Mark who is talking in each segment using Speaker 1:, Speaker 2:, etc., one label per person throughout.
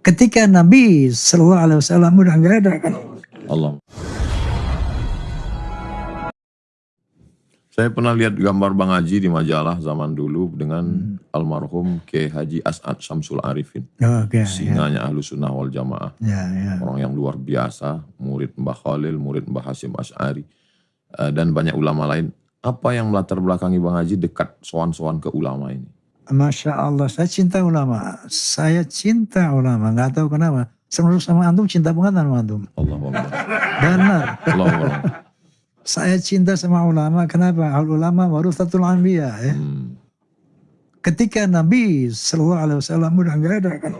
Speaker 1: ketika Nabi Shallallahu Alaihi Wasallam udah nggak ada kan
Speaker 2: Allah. Saya pernah lihat gambar Bang Haji di majalah zaman dulu dengan almarhum K. Haji As'ad Syamsul Arifin.
Speaker 1: oke ya,
Speaker 2: Singanya ahlu sunnah wal jamaah.
Speaker 1: ya, ya.
Speaker 2: Orang yang luar biasa, murid Mbah Khalil, murid Mbah Hasim Ash'ari, eh, dan banyak ulama lain. Apa yang melatar belakangi Bang Haji dekat sowan-sowan ke ulama ini?
Speaker 1: Masya Allah saya cinta ulama saya cinta ulama nggak tahu kenapa sama sama antum cinta banget sama antum
Speaker 2: Allah Allah.
Speaker 1: benar
Speaker 2: Allah Allah.
Speaker 1: saya cinta sama ulama kenapa al ulama warusatul anbiya ya
Speaker 2: Hmm.
Speaker 1: ketika Nabi Shallallahu Alaihi Wasallam udah nggak ada kan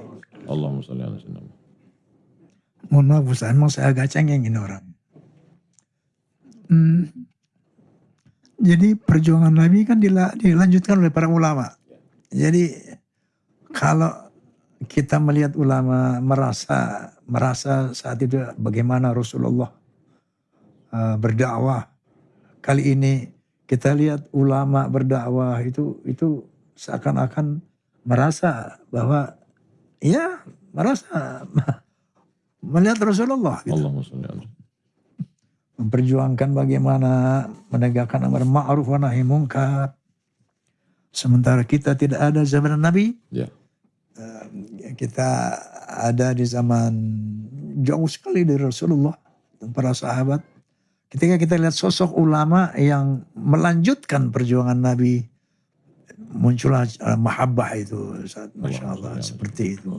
Speaker 2: Allahumma salli ala sayyidina.
Speaker 1: mohon maaf Ustaz, emang saya agak cengeng ini orang. Hmm. Jadi perjuangan Nabi kan dila- dilanjutkan oleh para ulama. Jadi kalau kita melihat ulama merasa merasa saat itu bagaimana Rasulullah uh, berdakwah. Kali ini kita lihat ulama berdakwah itu itu seakan-akan merasa bahwa ya merasa melihat Rasulullah gitu.
Speaker 2: Sayyidina.
Speaker 1: memperjuangkan bagaimana menegakkan amar ma'ruf wa nahi munkar. Sementara kita tidak ada zaman Nabi,
Speaker 2: Ya.
Speaker 1: kita ada di zaman jauh sekali dari Rasulullah dan para sahabat. Ketika kita lihat sosok ulama yang melanjutkan perjuangan Nabi, muncullah uh, mahabbah itu, Ustaz. Masya Allah, seperti itu.